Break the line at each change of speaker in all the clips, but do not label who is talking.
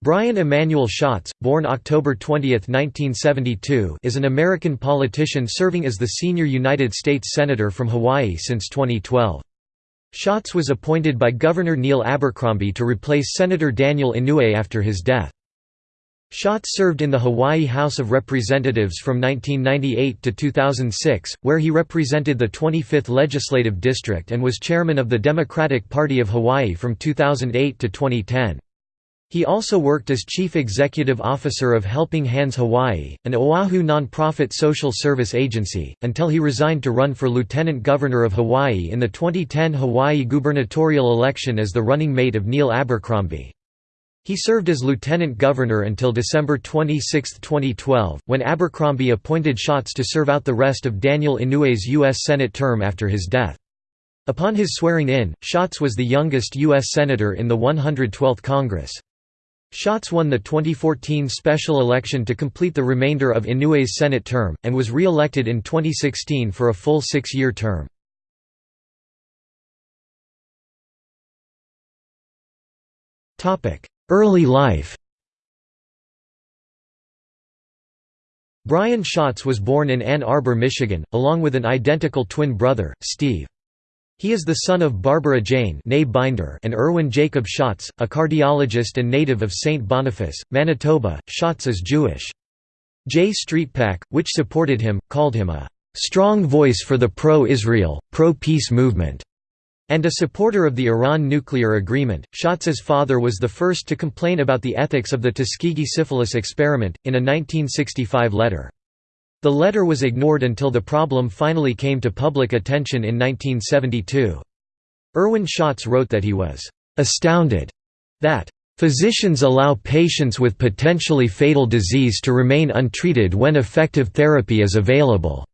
Brian Emanuel Schatz, born October 20, 1972 is an American politician serving as the senior United States Senator from Hawaii since 2012. Schatz was appointed by Governor Neil Abercrombie to replace Senator Daniel Inouye after his death. Schatz served in the Hawaii House of Representatives from 1998 to 2006, where he represented the 25th Legislative District and was chairman of the Democratic Party of Hawaii from 2008 to 2010. He also worked as Chief Executive Officer of Helping Hands Hawaii, an Oahu nonprofit social service agency, until he resigned to run for Lieutenant Governor of Hawaii in the 2010 Hawaii gubernatorial election as the running mate of Neil Abercrombie. He served as lieutenant governor until December 26, 2012, when Abercrombie appointed Schatz to serve out the rest of Daniel Inouye's U.S. Senate term after his death. Upon his swearing in, Schatz was the youngest U.S. Senator in the 112th Congress. Schatz won the 2014 special election to complete the remainder of Inouye's Senate term, and was re-elected in 2016 for a full six-year term. Early life Brian Schatz was born in Ann Arbor, Michigan, along with an identical twin brother, Steve. He is the son of Barbara Jane Binder and Erwin Jacob Schatz, a cardiologist and native of St. Boniface, Manitoba. Schatz is Jewish. J Street PAC, which supported him, called him a «strong voice for the pro-Israel, pro-peace movement» and a supporter of the Iran nuclear agreement. Schatz's father was the first to complain about the ethics of the Tuskegee syphilis experiment, in a 1965 letter. The letter was ignored until the problem finally came to public attention in 1972. Erwin Schatz wrote that he was «astounded» that Physicians allow patients with potentially fatal disease to remain untreated when effective therapy is available."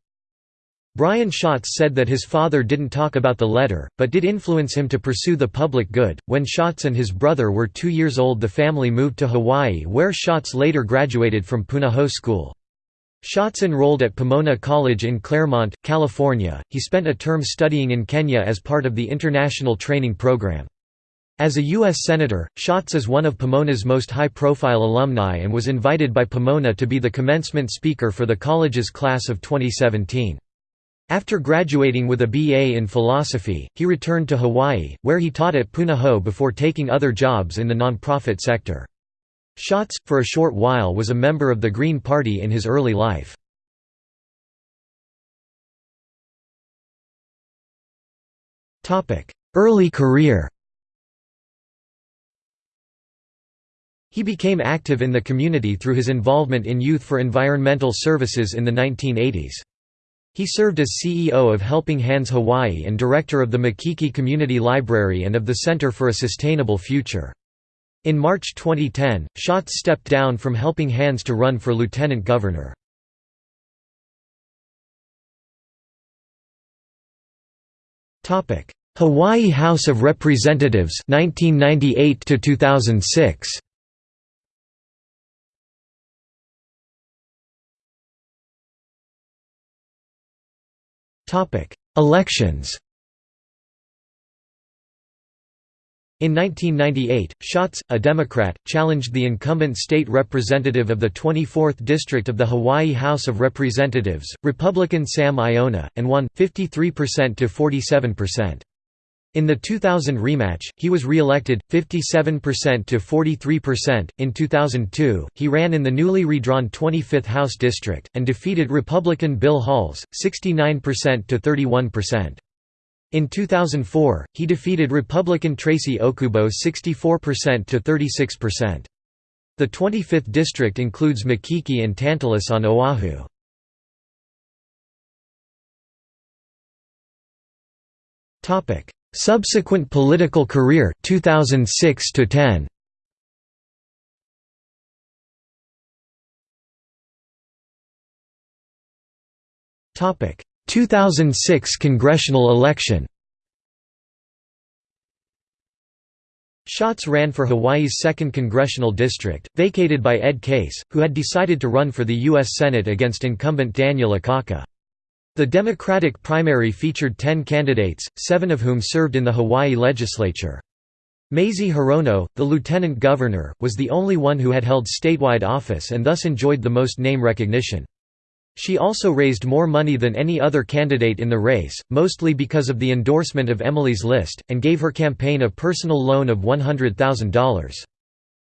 Brian Schatz said that his father didn't talk about the letter, but did influence him to pursue the public good. When Schatz and his brother were two years old, the family moved to Hawaii, where Schatz later graduated from Punahou School. Schatz enrolled at Pomona College in Claremont, California. He spent a term studying in Kenya as part of the International Training Program. As a U.S. Senator, Schatz is one of Pomona's most high-profile alumni and was invited by Pomona to be the commencement speaker for the college's class of 2017. After graduating with a BA in philosophy, he returned to Hawaii, where he taught at Punahou before taking other jobs in the nonprofit sector. Schatz, for a short while was a member of the Green Party in his early life. Early career He became active in the community through his involvement in Youth for Environmental Services in the 1980s. He served as CEO of Helping Hands Hawaii and director of the Makiki Community Library and of the Center for a Sustainable Future. In March 2010, Schatz stepped down from Helping Hands to run for lieutenant governor. Hawaii House of Representatives 1998 to 2006 Topic. Elections In 1998, Schatz, a Democrat, challenged the incumbent state representative of the 24th District of the Hawaii House of Representatives, Republican Sam Iona, and won, 53% to 47%. In the 2000 rematch, he was re-elected, 57% to 43%. In 2002, he ran in the newly redrawn 25th House District, and defeated Republican Bill Halls, 69% to 31%. In 2004, he defeated Republican Tracy Okubo 64% to 36%. The 25th district includes Makiki and Tantalus on Oahu. Topic: Subsequent political career 2006 to 10. Topic: 2006 congressional election Schatz ran for Hawaii's 2nd Congressional District, vacated by Ed Case, who had decided to run for the U.S. Senate against incumbent Daniel Akaka. The Democratic primary featured ten candidates, seven of whom served in the Hawaii legislature. Mazie Hirono, the lieutenant governor, was the only one who had held statewide office and thus enjoyed the most name recognition. She also raised more money than any other candidate in the race, mostly because of the endorsement of Emily's list, and gave her campaign a personal loan of $100,000.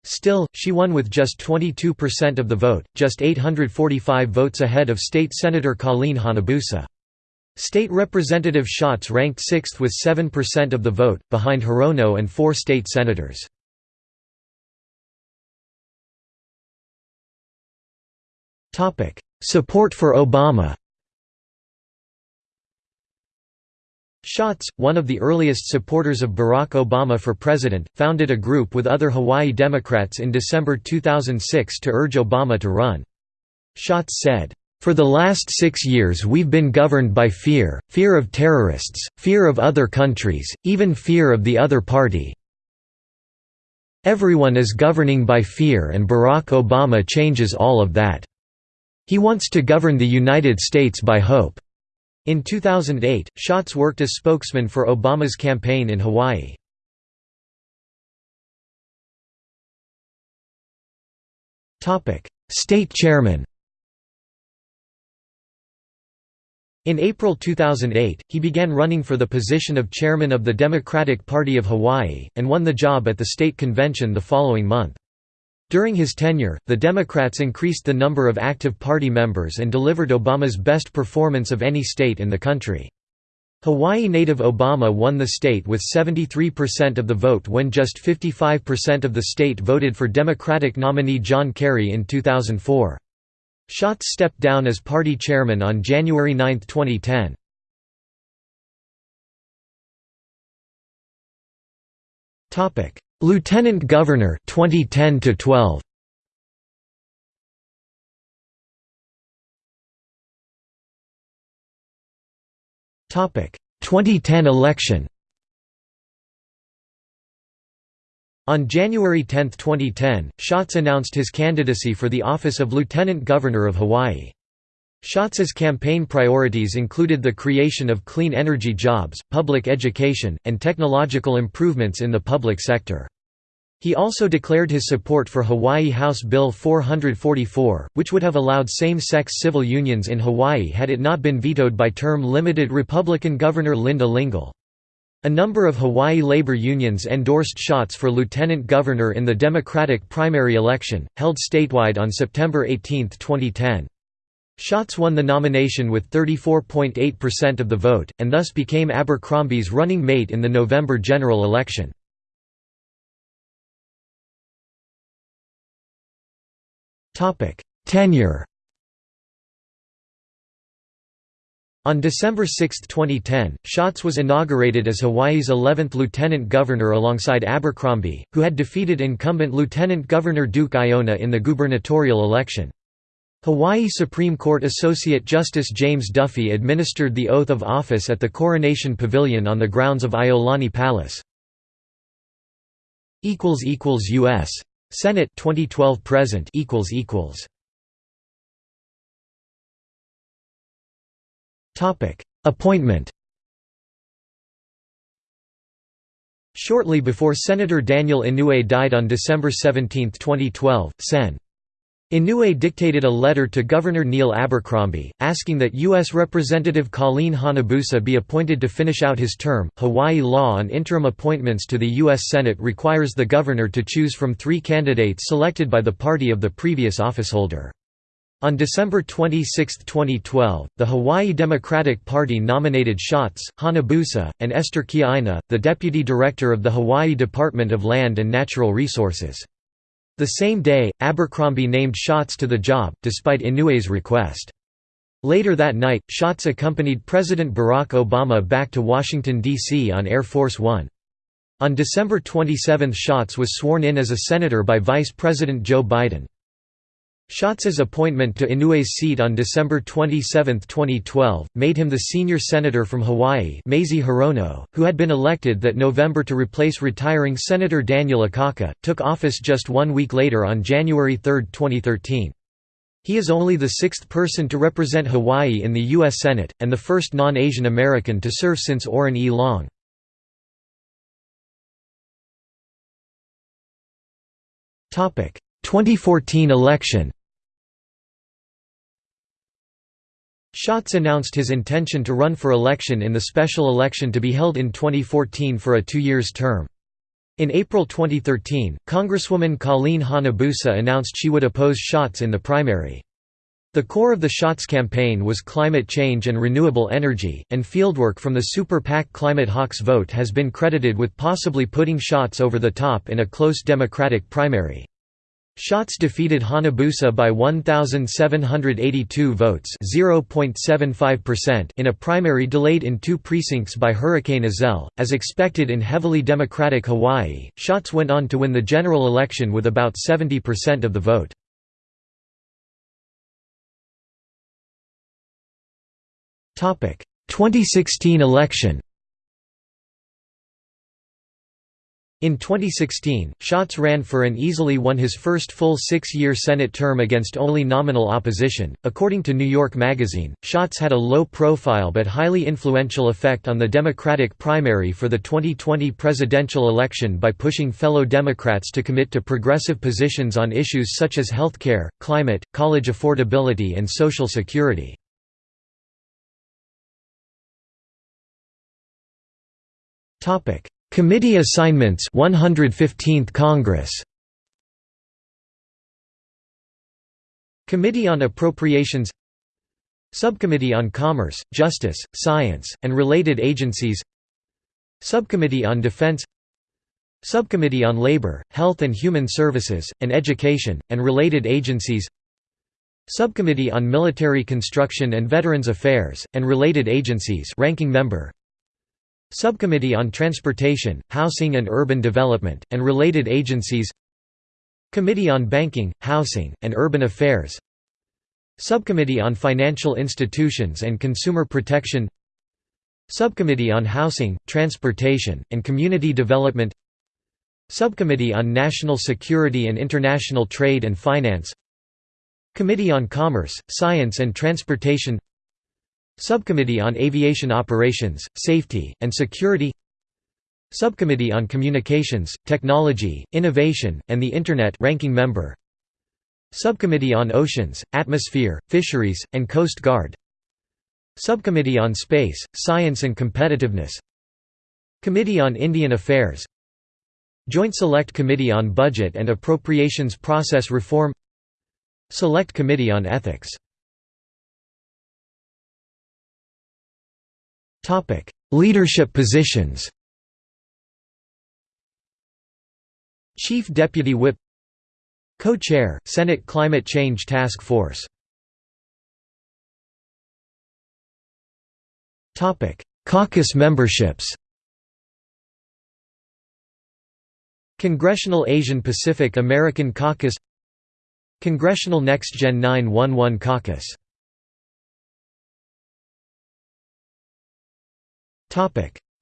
Still, she won with just 22% of the vote, just 845 votes ahead of State Senator Colleen Hanabusa. State Representative Schatz ranked sixth with 7% of the vote, behind Hirono and four state senators. Support for Obama Schatz, one of the earliest supporters of Barack Obama for president, founded a group with other Hawaii Democrats in December 2006 to urge Obama to run. Schatz said, for the last six years we've been governed by fear, fear of terrorists, fear of other countries, even fear of the other party. Everyone is governing by fear and Barack Obama changes all of that. He wants to govern the United States by hope." In 2008, Schatz worked as spokesman for Obama's campaign in Hawaii. State chairman In April 2008, he began running for the position of chairman of the Democratic Party of Hawaii, and won the job at the state convention the following month. During his tenure, the Democrats increased the number of active party members and delivered Obama's best performance of any state in the country. Hawaii native Obama won the state with 73% of the vote when just 55% of the state voted for Democratic nominee John Kerry in 2004. Schatz stepped down as party chairman on January 9, 2010. Lieutenant Governor 2010 to 12. Topic: 2010 election. On January 10, 2010, Schatz announced his candidacy for the office of Lieutenant Governor of Hawaii. Schatz's campaign priorities included the creation of clean energy jobs, public education, and technological improvements in the public sector. He also declared his support for Hawaii House Bill 444, which would have allowed same-sex civil unions in Hawaii had it not been vetoed by term-limited Republican Governor Linda Lingle. A number of Hawaii labor unions endorsed Schatz for lieutenant governor in the Democratic primary election, held statewide on September 18, 2010. Schatz won the nomination with 34.8% of the vote, and thus became Abercrombie's running mate in the November general election. Tenure On December 6, 2010, Schatz was inaugurated as Hawaii's 11th lieutenant governor alongside Abercrombie, who had defeated incumbent Lieutenant Governor Duke Aiona in the gubernatorial election. Hawaii Supreme Court Associate Justice James Duffy administered the oath of office at the Coronation Pavilion on the grounds of Iolani Palace. U.S. Senate 2012 present Appointment. Shortly before Senator Daniel Inouye died on December 17, 2012, Sen. Inouye dictated a letter to Governor Neil Abercrombie, asking that U.S. Representative Colleen Hanabusa be appointed to finish out his term. Hawaii law on interim appointments to the U.S. Senate requires the governor to choose from three candidates selected by the party of the previous officeholder. On December 26, 2012, the Hawaii Democratic Party nominated Schatz, Hanabusa, and Esther Kiaina, the deputy director of the Hawaii Department of Land and Natural Resources. The same day, Abercrombie named Schatz to the job, despite Inouye's request. Later that night, Schatz accompanied President Barack Obama back to Washington, D.C. on Air Force One. On December 27 Schatz was sworn in as a senator by Vice President Joe Biden. Schatz's appointment to Inouye's seat on December 27, 2012, made him the senior senator from Hawaii Mazie Hirono, who had been elected that November to replace retiring Senator Daniel Akaka, took office just one week later on January 3, 2013. He is only the sixth person to represent Hawaii in the U.S. Senate, and the first non-Asian American to serve since Oren E. Long. Topic: 2014 election Schatz announced his intention to run for election in the special election to be held in 2014 for a two years term. In April 2013, Congresswoman Colleen Hanabusa announced she would oppose Schatz in the primary. The core of the Schatz campaign was climate change and renewable energy, and fieldwork from the Super PAC Climate Hawks vote has been credited with possibly putting Schatz over the top in a close Democratic primary. Schatz defeated Hanabusa by 1,782 votes in a primary delayed in two precincts by Hurricane Iselle. As expected in heavily Democratic Hawaii, Schatz went on to win the general election with about 70% of the vote. Topic: 2016 election. In 2016, Schatz ran for and easily won his first full six-year Senate term against only nominal opposition. According to New York Magazine, Schatz had a low-profile but highly influential effect on the Democratic primary for the 2020 presidential election by pushing fellow Democrats to commit to progressive positions on issues such as health care, climate, college affordability and Social Security. Topic: Committee assignments 115th Congress. Committee on Appropriations. Subcommittee on Commerce, Justice, Science, and Related Agencies. Subcommittee on Defense. Subcommittee on Labor, Health and Human Services, and Education, and Related Agencies. Subcommittee on Military Construction and Veterans Affairs, and Related Agencies ranking member Subcommittee on Transportation, Housing and Urban Development, and Related Agencies. Committee on Banking, Housing, and Urban Affairs. Subcommittee on Financial Institutions and Consumer Protection. Subcommittee on Housing, Transportation, and Community Development. Subcommittee on National Security and International Trade and Finance. Committee on Commerce, Science and Transportation Subcommittee on Aviation Operations, Safety, and Security Subcommittee on Communications, Technology, Innovation, and the Internet ranking member Subcommittee on Oceans, Atmosphere, Fisheries, and Coast Guard Subcommittee on Space, Science and Competitiveness Committee on Indian Affairs Joint Select Committee on Budget and Appropriations Process Reform Select Committee on Ethics Topic: Leadership positions. Chief Deputy Whip. Co-Chair, Senate Climate Change Task Force. Caucus memberships. Congressional Asian Pacific American Caucus. Congressional Next Gen 911 Caucus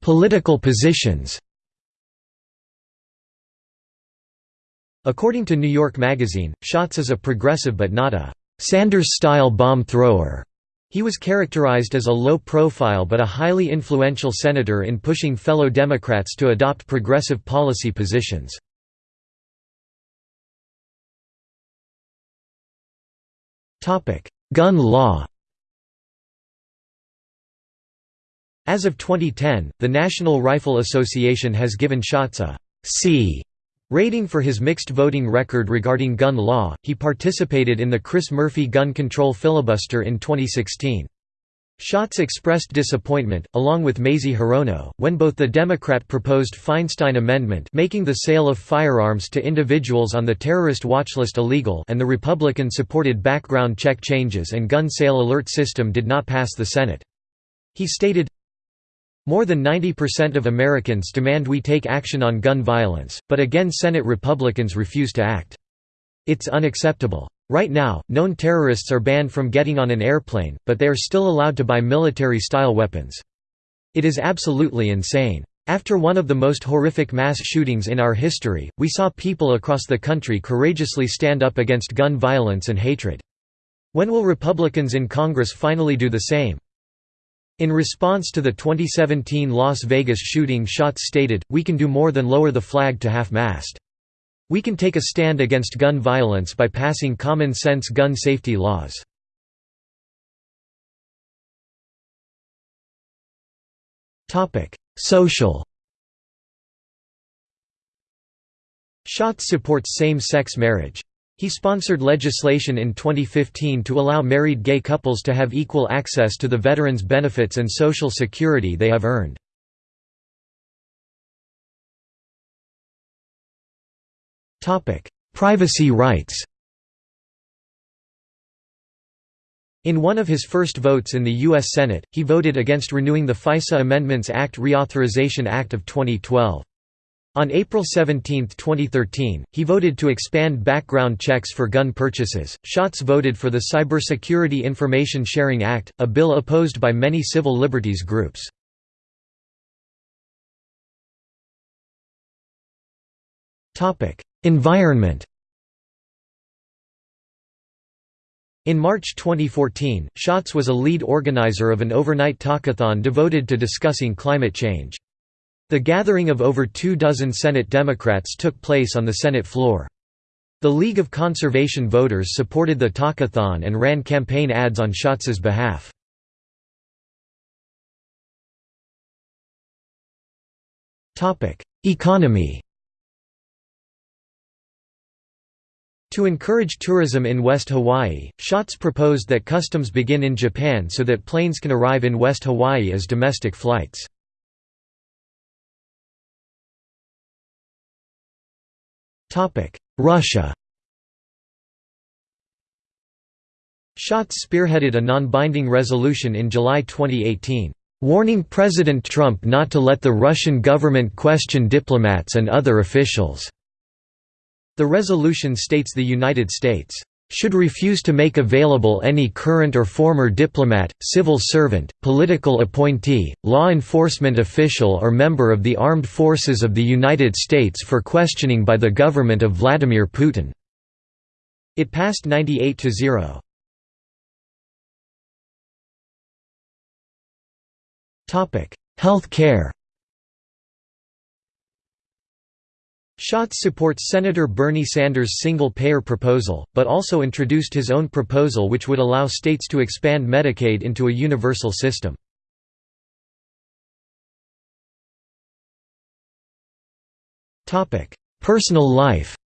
Political positions According to New York Magazine, Schatz is a progressive but not a Sanders-style bomb thrower. He was characterized as a low-profile but a highly influential senator in pushing fellow Democrats to adopt progressive policy positions. Gun law As of 2010, the National Rifle Association has given Schatz a C rating for his mixed voting record regarding gun law. He participated in the Chris Murphy gun control filibuster in 2016. Schatz expressed disappointment, along with Mazie Hirono, when both the Democrat proposed Feinstein Amendment making the sale of firearms to individuals on the terrorist watchlist illegal and the Republican-supported background check changes and gun sale alert system did not pass the Senate. He stated, more than 90% of Americans demand we take action on gun violence, but again Senate Republicans refuse to act. It's unacceptable. Right now, known terrorists are banned from getting on an airplane, but they are still allowed to buy military-style weapons. It is absolutely insane. After one of the most horrific mass shootings in our history, we saw people across the country courageously stand up against gun violence and hatred. When will Republicans in Congress finally do the same? In response to the 2017 Las Vegas shooting Schatz stated, we can do more than lower the flag to half-mast. We can take a stand against gun violence by passing common-sense gun safety laws. Social Schatz supports same-sex marriage. He sponsored legislation in 2015 to allow married gay couples to have equal access to the veterans' benefits and social security they have earned. Privacy rights In one of his first votes in the U.S. Senate, he voted against renewing the FISA Amendments Act Reauthorization Act of 2012. On April 17, 2013, he voted to expand background checks for gun purchases. Schatz voted for the Cybersecurity Information Sharing Act, a bill opposed by many civil liberties groups. Topic: Environment In March 2014, Schatz was a lead organizer of an overnight talkathon devoted to discussing climate change. The gathering of over two dozen Senate Democrats took place on the Senate floor. The League of Conservation Voters supported the talkathon and ran campaign ads on Schatz's behalf. Economy To encourage tourism in West Hawaii, Schatz proposed that customs begin in Japan so that planes can arrive in West Hawaii as domestic flights. Russia Schatz spearheaded a non-binding resolution in July 2018, warning President Trump not to let the Russian government question diplomats and other officials. The resolution states the United States should refuse to make available any current or former diplomat, civil servant, political appointee, law enforcement official or member of the armed forces of the United States for questioning by the government of Vladimir Putin." It passed 98 to 0. Health care Schatz supports Senator Bernie Sanders' single-payer proposal, but also introduced his own proposal which would allow states to expand Medicaid into a universal system. Personal life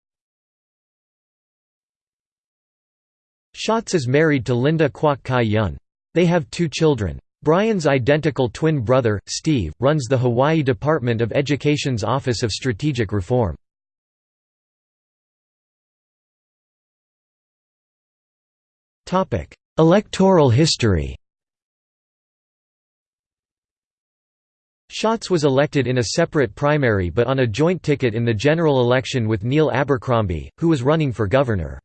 Schatz is married to Linda Kwok Kai Yun. They have two children. Brian's identical twin brother, Steve, runs the Hawaii Department of Education's Office of Strategic Reform. Electoral history Schatz was elected in a separate primary but on a joint ticket in the general election with Neil Abercrombie, who was running for governor.